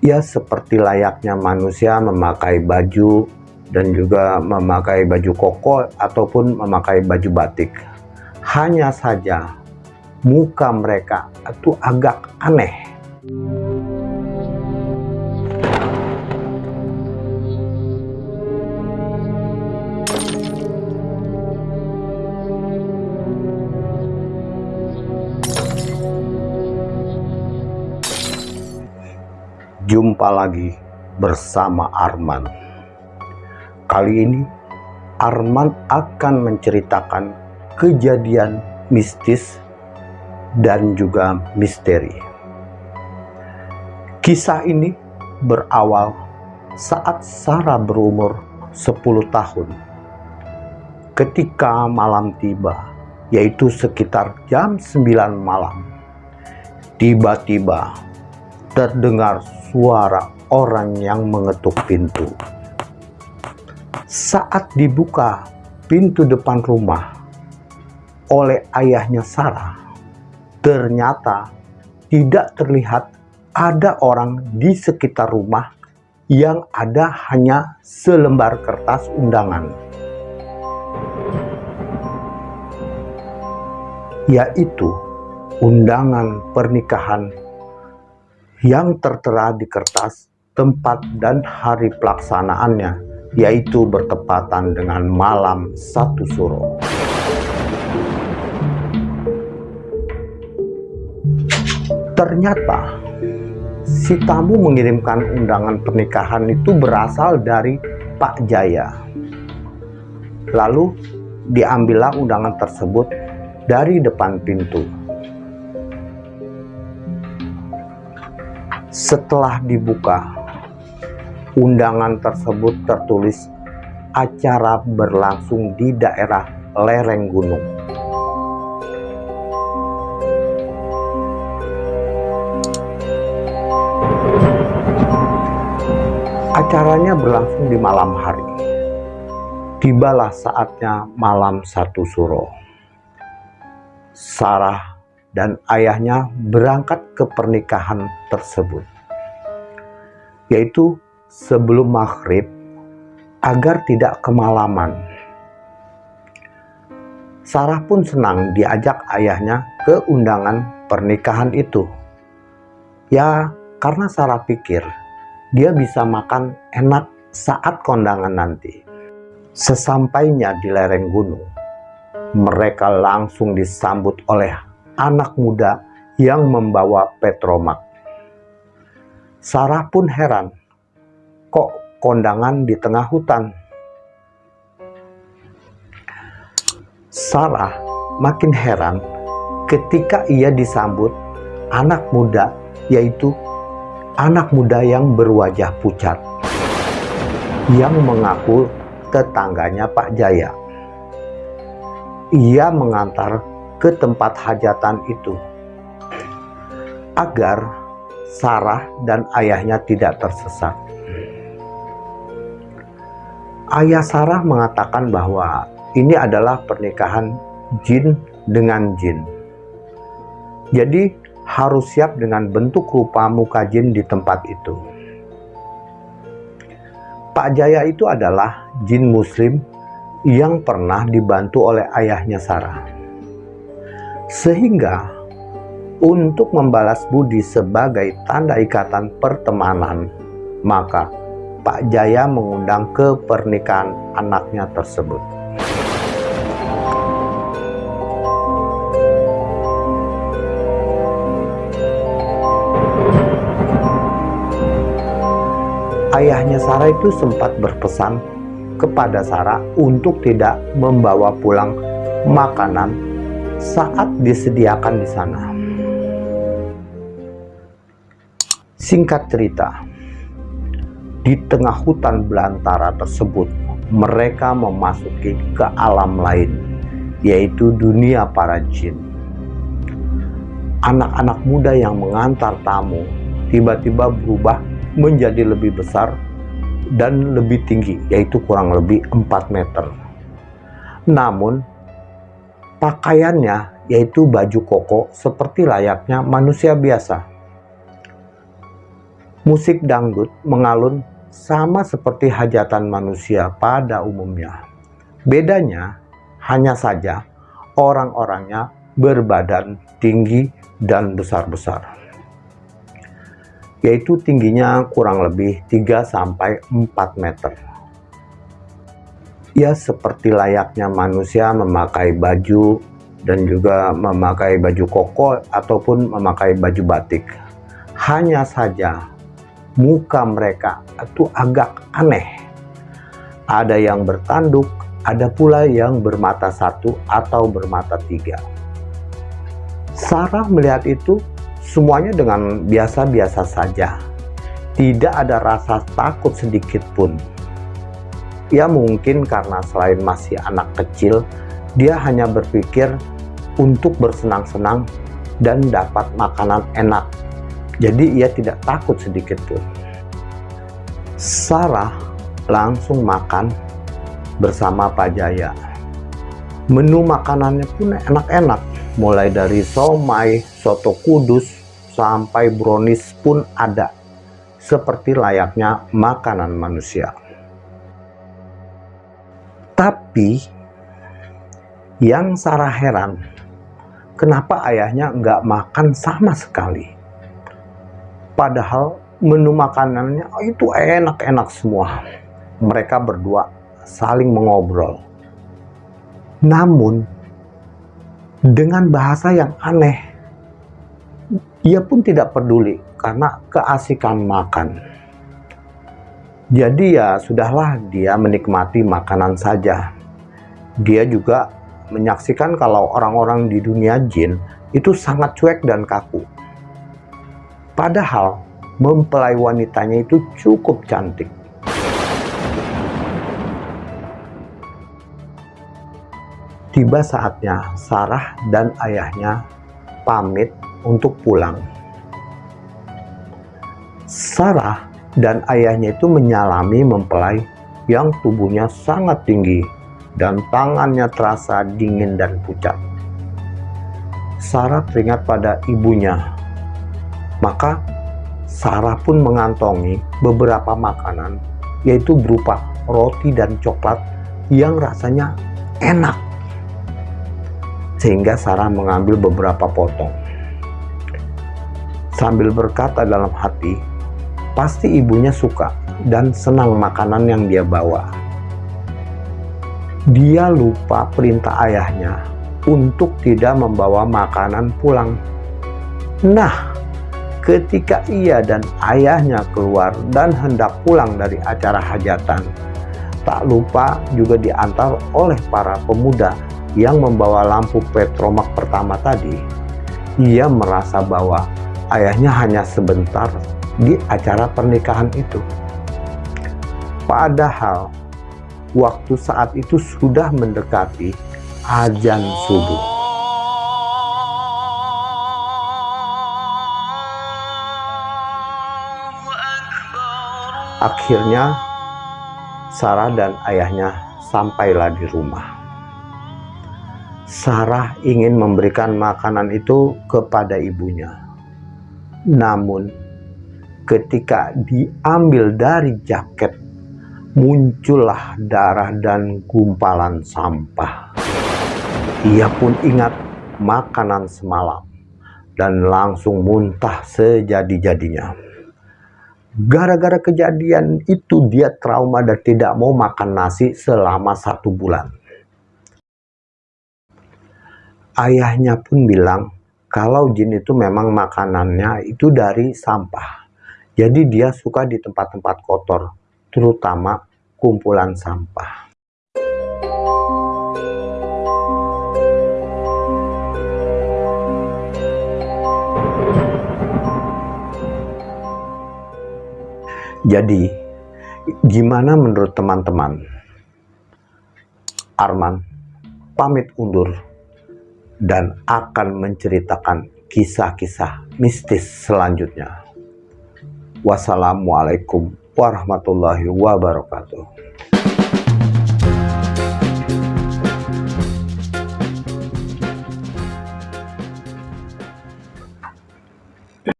ya seperti layaknya manusia memakai baju dan juga memakai baju koko ataupun memakai baju batik. Hanya saja muka mereka itu agak aneh. Jumpa lagi bersama Arman. Kali ini Arman akan menceritakan kejadian mistis dan juga misteri. Kisah ini berawal saat Sarah berumur 10 tahun. Ketika malam tiba, yaitu sekitar jam 9 malam, tiba-tiba terdengar suara orang yang mengetuk pintu. Saat dibuka pintu depan rumah oleh ayahnya Sarah, ternyata tidak terlihat ada orang di sekitar rumah yang ada hanya selembar kertas undangan. Yaitu undangan pernikahan yang tertera di kertas tempat dan hari pelaksanaannya yaitu bertepatan dengan malam satu suro. Ternyata si tamu mengirimkan undangan pernikahan itu berasal dari Pak Jaya. Lalu diambillah undangan tersebut dari depan pintu. Setelah dibuka, undangan tersebut tertulis acara berlangsung di daerah lereng gunung. Acaranya berlangsung di malam hari. Tibalah saatnya malam satu suro. Sarah dan ayahnya berangkat ke pernikahan tersebut, yaitu sebelum maghrib agar tidak kemalaman. Sarah pun senang diajak ayahnya ke undangan pernikahan itu. Ya, karena Sarah pikir dia bisa makan enak saat kondangan nanti. Sesampainya di lereng gunung, mereka langsung disambut oleh anak muda yang membawa petromak. Sarah pun heran, kok kondangan di tengah hutan? Sarah makin heran ketika ia disambut anak muda yaitu anak muda yang berwajah pucat yang mengaku tetangganya Pak Jaya. Ia mengantar ke tempat hajatan itu agar Sarah dan ayahnya tidak tersesat. Ayah Sarah mengatakan bahwa ini adalah pernikahan jin dengan jin. Jadi harus siap dengan bentuk rupa muka jin di tempat itu. Pak Jaya itu adalah jin muslim yang pernah dibantu oleh ayahnya Sarah. Sehingga untuk membalas budi sebagai tanda ikatan pertemanan, maka Pak Jaya mengundang ke pernikahan anaknya tersebut. Ayahnya Sarah itu sempat berpesan kepada Sarah untuk tidak membawa pulang makanan saat disediakan di sana. Singkat cerita, di tengah hutan belantara tersebut, mereka memasuki ke alam lain, yaitu dunia para jin. Anak-anak muda yang mengantar tamu tiba-tiba berubah menjadi lebih besar dan lebih tinggi, yaitu kurang lebih 4 meter. Namun, Pakaiannya yaitu baju koko seperti layaknya manusia biasa. Musik dangdut mengalun sama seperti hajatan manusia pada umumnya. Bedanya hanya saja orang-orangnya berbadan tinggi dan besar-besar. Yaitu tingginya kurang lebih 3-4 meter. Ya seperti layaknya manusia memakai baju dan juga memakai baju koko ataupun memakai baju batik. Hanya saja muka mereka itu agak aneh. Ada yang bertanduk, ada pula yang bermata satu atau bermata tiga. Sarah melihat itu semuanya dengan biasa-biasa saja. Tidak ada rasa takut sedikit pun. Ya mungkin karena selain masih anak kecil, dia hanya berpikir untuk bersenang-senang dan dapat makanan enak jadi ia tidak takut sedikit pun. Sarah langsung makan bersama Pak Jaya. Menu makanannya pun enak-enak, mulai dari somai, soto kudus, sampai brownies pun ada, seperti layaknya makanan manusia. Tapi, yang Sarah heran, kenapa ayahnya nggak makan sama sekali? Padahal menu makanannya itu enak-enak semua. Mereka berdua saling mengobrol. Namun, dengan bahasa yang aneh, ia pun tidak peduli karena keasikan makan. Jadi ya sudahlah dia menikmati makanan saja. Dia juga menyaksikan kalau orang-orang di dunia jin itu sangat cuek dan kaku. Padahal mempelai wanitanya itu cukup cantik. Tiba saatnya Sarah dan ayahnya pamit untuk pulang. Sarah dan ayahnya itu menyalami mempelai yang tubuhnya sangat tinggi dan tangannya terasa dingin dan pucat. Sarah teringat pada ibunya maka Sarah pun mengantongi beberapa makanan yaitu berupa roti dan coklat yang rasanya enak. Sehingga Sarah mengambil beberapa potong. Sambil berkata dalam hati, pasti ibunya suka dan senang makanan yang dia bawa. Dia lupa perintah ayahnya untuk tidak membawa makanan pulang. Nah, ketika ia dan ayahnya keluar dan hendak pulang dari acara hajatan. Tak lupa juga diantar oleh para pemuda yang membawa lampu petromak pertama tadi. Ia merasa bahwa ayahnya hanya sebentar di acara pernikahan itu. Padahal waktu saat itu sudah mendekati azan subuh. Akhirnya Sarah dan ayahnya sampailah di rumah. Sarah ingin memberikan makanan itu kepada ibunya. Namun ketika diambil dari jaket, muncullah darah dan gumpalan sampah. Ia pun ingat makanan semalam dan langsung muntah sejadi-jadinya. Gara-gara kejadian itu dia trauma dan tidak mau makan nasi selama satu bulan. Ayahnya pun bilang kalau jin itu memang makanannya itu dari sampah. Jadi dia suka di tempat-tempat kotor, terutama kumpulan sampah. Jadi, gimana menurut teman-teman? Arman pamit undur dan akan menceritakan kisah-kisah mistis selanjutnya. Wassalamualaikum warahmatullahi wabarakatuh.